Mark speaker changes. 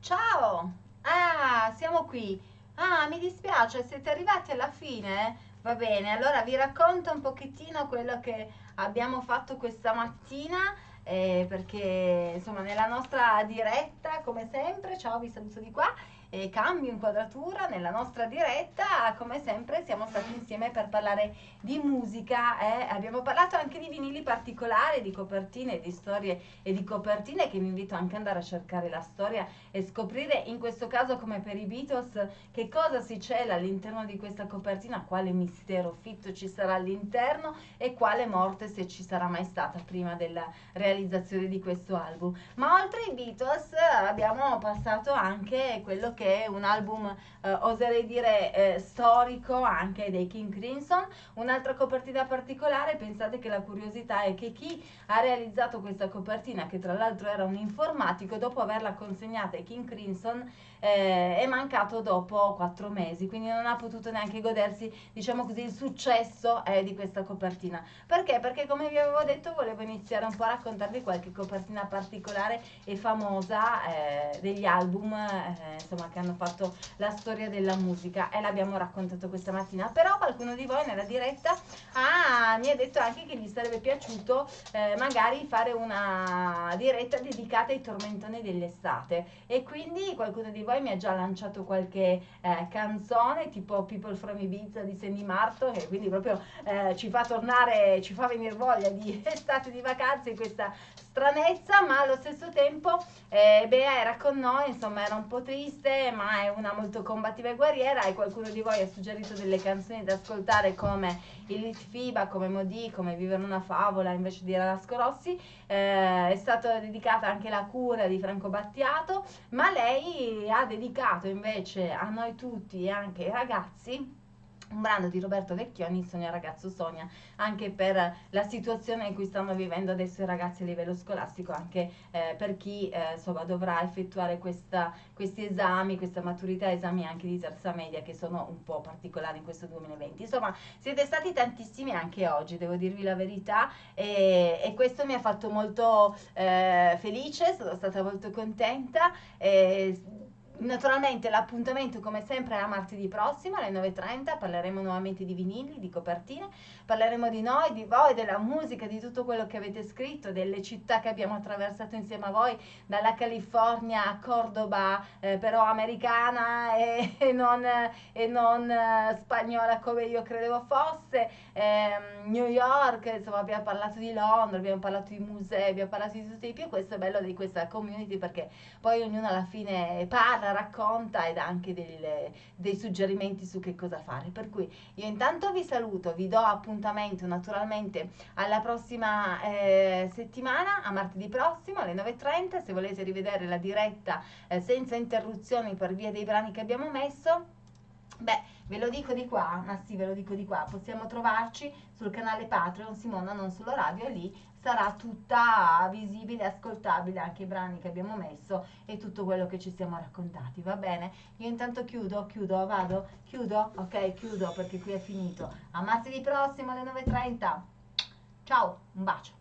Speaker 1: Ciao! Ah, siamo qui. Ah, mi dispiace, siete arrivati alla fine? Va bene, allora vi racconto un pochettino quello che abbiamo fatto questa mattina. Eh, perché insomma nella nostra diretta come sempre ciao vi saluto di qua e cambio inquadratura nella nostra diretta come sempre siamo stati insieme per parlare di musica eh? abbiamo parlato anche di vinili particolari di copertine di storie e di copertine che vi invito anche ad andare a cercare la storia e scoprire in questo caso come per i Beatles che cosa si cela all'interno di questa copertina quale mistero fitto ci sarà all'interno e quale morte se ci sarà mai stata prima della realizzazione di questo album ma oltre ai Beatles abbiamo passato anche quello che che è un album, eh, oserei dire, eh, storico anche dei King Crimson. Un'altra copertina particolare, pensate che la curiosità è che chi ha realizzato questa copertina, che tra l'altro era un informatico, dopo averla consegnata ai King Crimson, eh, è mancato dopo quattro mesi, quindi non ha potuto neanche godersi, diciamo così, il successo eh, di questa copertina. Perché? Perché come vi avevo detto volevo iniziare un po' a raccontarvi qualche copertina particolare e famosa eh, degli album, eh, insomma, che hanno fatto la storia della musica e l'abbiamo raccontato questa mattina. Però qualcuno di voi nella diretta ah, mi ha detto anche che gli sarebbe piaciuto eh, magari fare una diretta dedicata ai tormentoni dell'estate e quindi qualcuno di voi mi ha già lanciato qualche eh, canzone tipo People from Ibiza di Sandy Marto che quindi proprio eh, ci fa tornare, ci fa venire voglia di estate di vacanze questa stranezza ma allo stesso tempo eh, Bea era con noi insomma era un po' triste ma è una molto combattiva e guerriera e qualcuno di voi ha suggerito delle canzoni da ascoltare come il Litfiba, come Modi, come Vivere una favola invece di Ralasco Rossi. Eh, è stata dedicata anche la cura di Franco Battiato, ma lei ha dedicato invece a noi tutti e anche ai ragazzi un brano di Roberto Vecchioni, Sonia ragazzo Sonia, anche per la situazione in cui stanno vivendo adesso i ragazzi a livello scolastico, anche eh, per chi eh, insomma, dovrà effettuare questa, questi esami, questa maturità, esami anche di terza media che sono un po' particolari in questo 2020. Insomma, siete stati tantissimi anche oggi, devo dirvi la verità, e, e questo mi ha fatto molto eh, felice, sono stata molto contenta. E, Naturalmente l'appuntamento come sempre è a martedì prossimo alle 9.30, parleremo nuovamente di vinili, di copertine, parleremo di noi, di voi, della musica, di tutto quello che avete scritto, delle città che abbiamo attraversato insieme a voi, dalla California a Cordoba, eh, però americana e, e non, e non eh, spagnola come io credevo fosse, eh, New York, insomma abbiamo parlato di Londra, abbiamo parlato di musei, abbiamo parlato di tutti i più, questo è bello di questa community perché poi ognuno alla fine parla racconta ed anche delle, dei suggerimenti su che cosa fare. Per cui io intanto vi saluto, vi do appuntamento naturalmente alla prossima eh, settimana, a martedì prossimo alle 9.30, se volete rivedere la diretta eh, senza interruzioni per via dei brani che abbiamo messo. Beh, ve lo dico di qua, ma sì, ve lo dico di qua, possiamo trovarci sul canale Patreon Simona Non Solo Radio e lì sarà tutta visibile, ascoltabile anche i brani che abbiamo messo e tutto quello che ci siamo raccontati, va bene? Io intanto chiudo, chiudo, vado, chiudo, ok, chiudo perché qui è finito. A martedì prossimo alle 9.30. Ciao, un bacio.